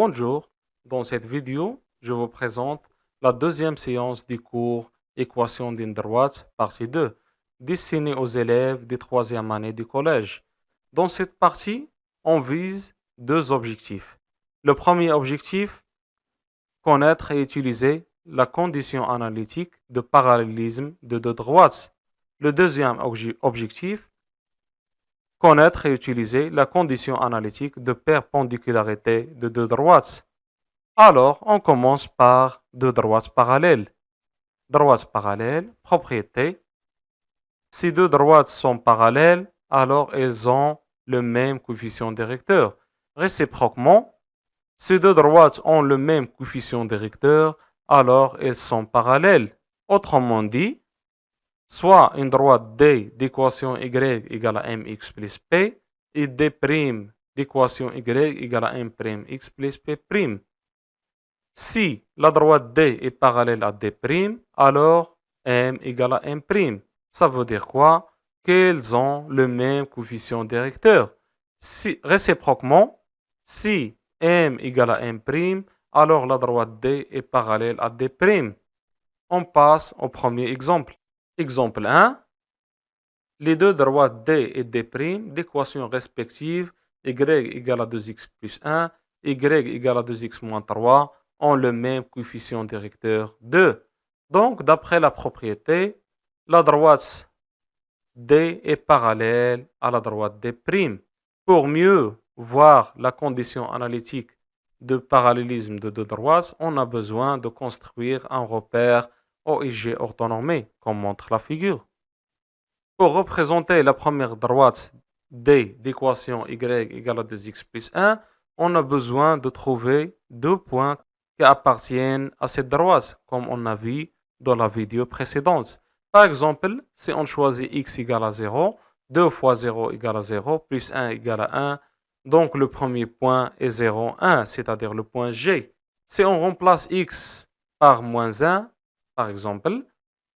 Bonjour, dans cette vidéo, je vous présente la deuxième séance du cours Équation d'une droite, partie 2, destinée aux élèves des troisième année du collège. Dans cette partie, on vise deux objectifs. Le premier objectif, connaître et utiliser la condition analytique de parallélisme de deux droites. Le deuxième objectif, connaître et utiliser la condition analytique de perpendicularité de deux droites. Alors, on commence par deux droites parallèles. Droites parallèles, propriété. Si deux droites sont parallèles, alors elles ont le même coefficient directeur. Réciproquement, si deux droites ont le même coefficient directeur, alors elles sont parallèles. Autrement dit, soit une droite D d'équation Y égale à mx plus P et D' d'équation Y égale à m'x plus P'. Si la droite D est parallèle à D', alors M égale à M'. Ça veut dire quoi? Qu'elles ont le même coefficient directeur. Si, réciproquement, si M égale à M', alors la droite D est parallèle à D'. On passe au premier exemple. Exemple 1. Les deux droites D et D' d'équation respective y égale à 2x plus 1, y égale à 2x moins 3 ont le même coefficient directeur 2. Donc, d'après la propriété, la droite D est parallèle à la droite D'. Pour mieux voir la condition analytique de parallélisme de deux droites, on a besoin de construire un repère OIG orthonormé, comme montre la figure. Pour représenter la première droite D d'équation y égale à 2x plus 1, on a besoin de trouver deux points qui appartiennent à cette droite, comme on a vu dans la vidéo précédente. Par exemple, si on choisit x égale à 0, 2 fois 0 égale à 0, plus 1 égale à 1, donc le premier point est 0, 1, c'est-à-dire le point G. Si on remplace x par moins 1, par exemple,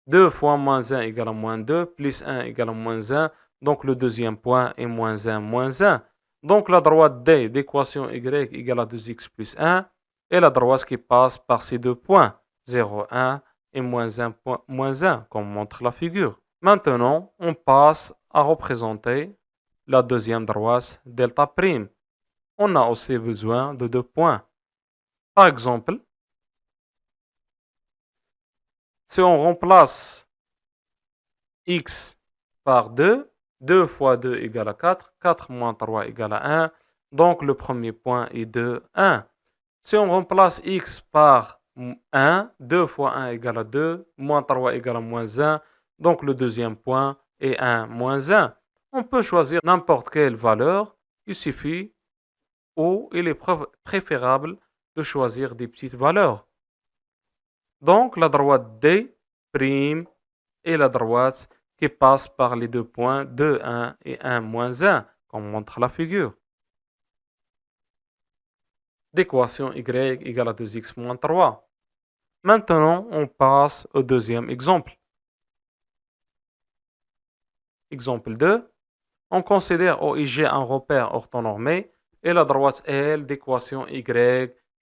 2 fois moins 1 égale à moins 2, plus 1 égale à moins 1. Donc le deuxième point est moins 1, moins 1. Donc la droite D d'équation y égale à 2x plus 1 est la droite qui passe par ces deux points, 0, 1 et moins 1, moins 1, comme montre la figure. Maintenant, on passe à représenter la deuxième droite delta prime. On a aussi besoin de deux points. Par exemple, si on remplace x par 2, 2 fois 2 égale à 4, 4 moins 3 égale à 1, donc le premier point est 2, 1. Si on remplace x par 1, 2 fois 1 égale à 2, moins 3 égale à moins 1, donc le deuxième point est 1, moins 1. On peut choisir n'importe quelle valeur, il suffit ou il est préférable de choisir des petites valeurs. Donc, la droite D' est la droite qui passe par les deux points 2, 1 et 1, moins 1, comme montre la figure. D'équation y égale à 2x moins 3. Maintenant, on passe au deuxième exemple. Exemple 2. On considère OIG un repère orthonormé et la droite L d'équation y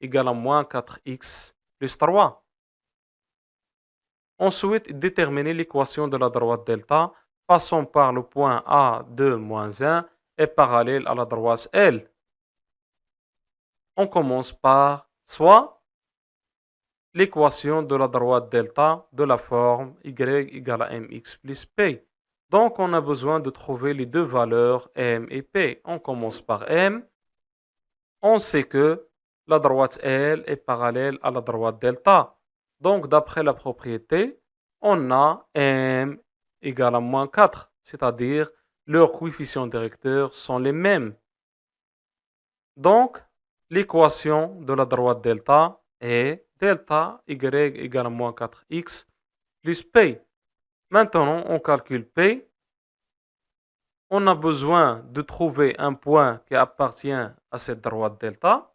égale à moins 4x plus 3. On souhaite déterminer l'équation de la droite delta passant par le point A2 moins 1 et parallèle à la droite L. On commence par soit l'équation de la droite delta de la forme y égale à mx plus p. Donc, on a besoin de trouver les deux valeurs m et p. On commence par m. On sait que la droite L est parallèle à la droite delta. Donc, d'après la propriété, on a m égale à moins 4, c'est-à-dire leurs coefficients directeurs sont les mêmes. Donc, l'équation de la droite delta est delta y égale à moins 4x plus p. Maintenant, on calcule p. On a besoin de trouver un point qui appartient à cette droite delta.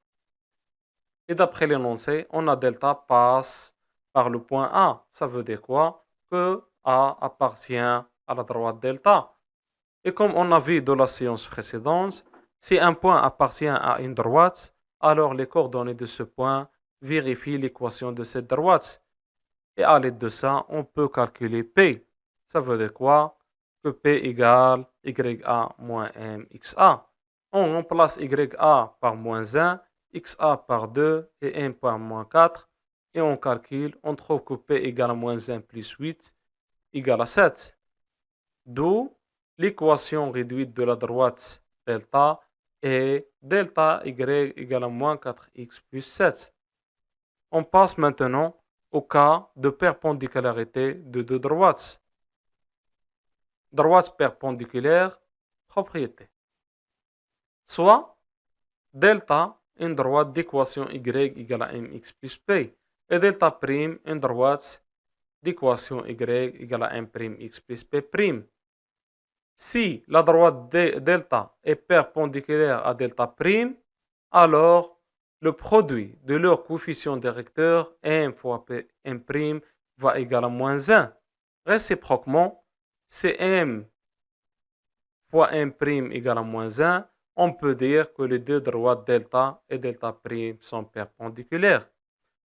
Et d'après l'énoncé, on a delta passe par le point A. Ça veut dire quoi? Que A appartient à la droite delta. Et comme on a vu dans la séance précédente, si un point appartient à une droite, alors les coordonnées de ce point vérifient l'équation de cette droite. Et à l'aide de ça, on peut calculer P. Ça veut dire quoi? Que P égale YA moins MXA. On remplace YA par moins 1, XA par 2 et M par moins 4. Et on calcule, on trouve que P égale à moins 1 plus 8 égale à 7. D'où l'équation réduite de la droite delta est delta y égale à moins 4x plus 7. On passe maintenant au cas de perpendicularité de deux droites. Droite perpendiculaire, propriété. Soit delta, une droite d'équation y égale à mx plus p, et delta prime, une droite d'équation y égale à m prime x plus p prime. Si la droite delta est perpendiculaire à delta prime, alors le produit de leur coefficient directeur m fois m prime va égaler à moins 1. Réciproquement, si m fois m prime égale à moins 1, on peut dire que les deux droites delta et delta prime sont perpendiculaires.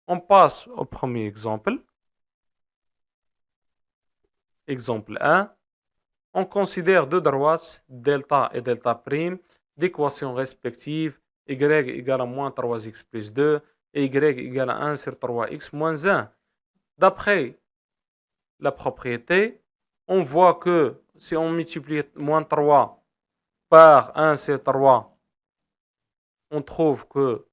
On passe au premier exemple. Exemple 1 on considère deux droites, delta et delta prime, d'équations respectives y égale à moins 3x plus 2 et y égale à 1 sur 3x moins 1. D'après la propriété, on voit que si on multiplie moins 3 par 1 sur 3, on trouve que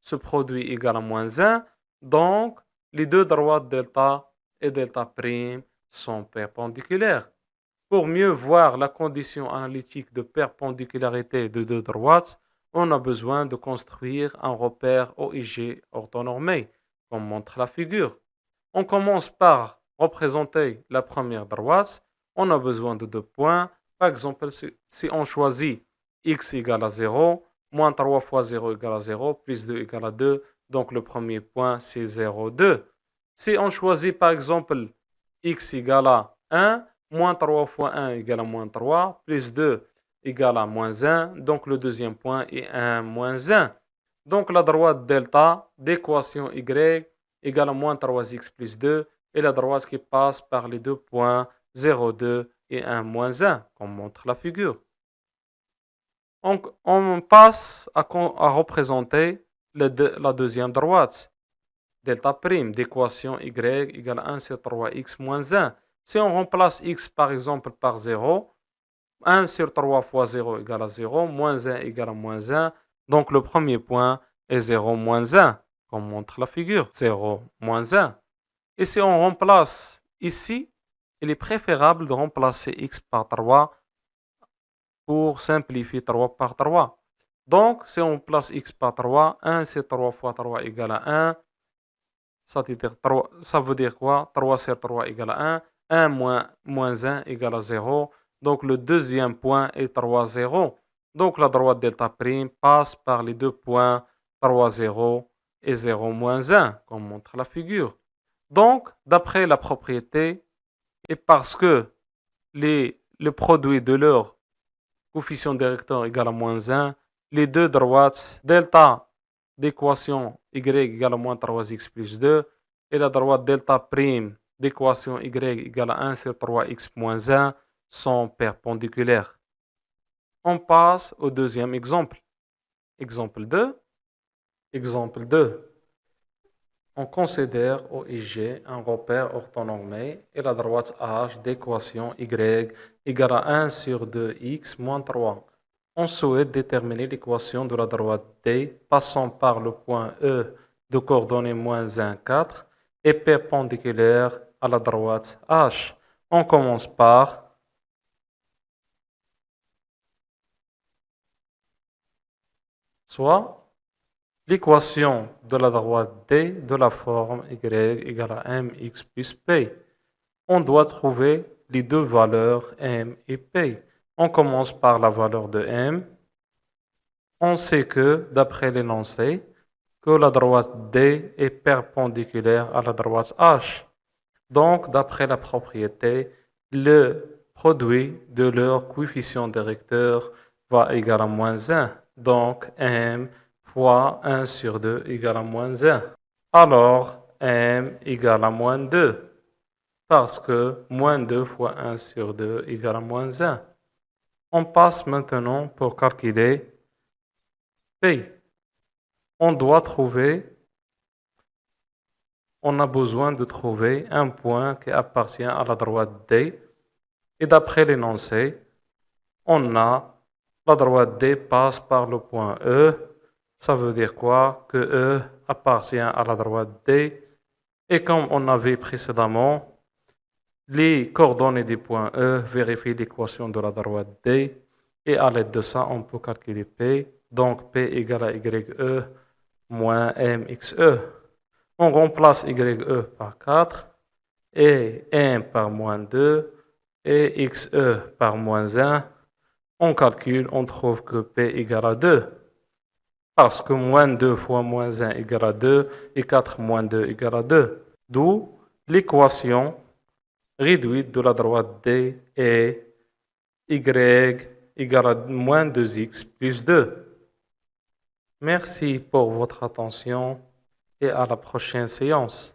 ce produit égale à moins 1. Donc, les deux droites delta et delta prime sont perpendiculaires. Pour mieux voir la condition analytique de perpendicularité de deux droites, on a besoin de construire un repère OIG orthonormé, comme montre la figure. On commence par représenter la première droite. On a besoin de deux points. Par exemple, si on choisit x égale à 0, moins 3 fois 0 égale à 0, plus 2 égale à 2, donc le premier point c'est 0, 2. Si on choisit par exemple x égale à 1, moins 3 fois 1 égale à moins 3, plus 2 égale à moins 1. Donc le deuxième point est 1 moins 1. Donc la droite delta d'équation y égale à moins 3x plus 2 et la droite qui passe par les deux points 0, 2 et 1 moins 1, comme montre la figure. Donc on passe à, représenter la deuxième droite. Delta prime d'équation y égale à 1 sur 3x moins 1. Si on remplace x par exemple par 0, 1 sur 3 fois 0 égale à 0, moins 1 égale à moins 1. Donc le premier point est 0 moins 1, comme montre la figure. 0 moins 1. Et si on remplace ici, il est préférable de remplacer x par 3 pour simplifier 3 par 3. Donc, si on place x par 3, 1 sur 3 fois 3 égale à 1. Ça veut dire, 3, ça veut dire quoi? 3 sur 3 égale à 1. 1 moins, moins 1 égale à 0. Donc le deuxième point est 3, 0. Donc la droite delta prime passe par les deux points 3, 0 et 0, moins 1, comme montre la figure. Donc, d'après la propriété, et parce que le produit de leur coefficient directeur égale à moins 1, les deux droites delta d'équation y égale à moins 3x plus 2 et la droite delta prime d'équation y égale à 1 sur 3x moins 1 sont perpendiculaires. On passe au deuxième exemple. Exemple 2. Exemple 2. On considère OIG un repère orthonormé et la droite H d'équation y égale à 1 sur 2x moins 3. On souhaite déterminer l'équation de la droite D passant par le point E de coordonnées moins 1, 4 et perpendiculaire à la droite H. On commence par soit l'équation de la droite D de la forme y égale à mx plus p. On doit trouver les deux valeurs m et p. On commence par la valeur de m. On sait que, d'après l'énoncé, que la droite D est perpendiculaire à la droite H. Donc, d'après la propriété, le produit de leur coefficient directeur va égal à moins 1. Donc, m fois 1 sur 2 égale à moins 1. Alors, m égale à moins 2. Parce que moins 2 fois 1 sur 2 égale à moins 1. On passe maintenant pour calculer P. On doit trouver, on a besoin de trouver un point qui appartient à la droite D. Et d'après l'énoncé, on a la droite D passe par le point E. Ça veut dire quoi? Que E appartient à la droite D. Et comme on a vu précédemment, les coordonnées du point E vérifient l'équation de la droite D. Et à l'aide de ça, on peut calculer P. Donc P égale à YE moins MXE. On remplace YE par 4 et M par moins 2 et XE par moins 1. On calcule, on trouve que P égale à 2. Parce que moins 2 fois moins 1 égale à 2 et 4 moins 2 égale à 2. D'où l'équation réduite de la droite D est Y égale à moins 2x plus 2. Merci pour votre attention et à la prochaine séance.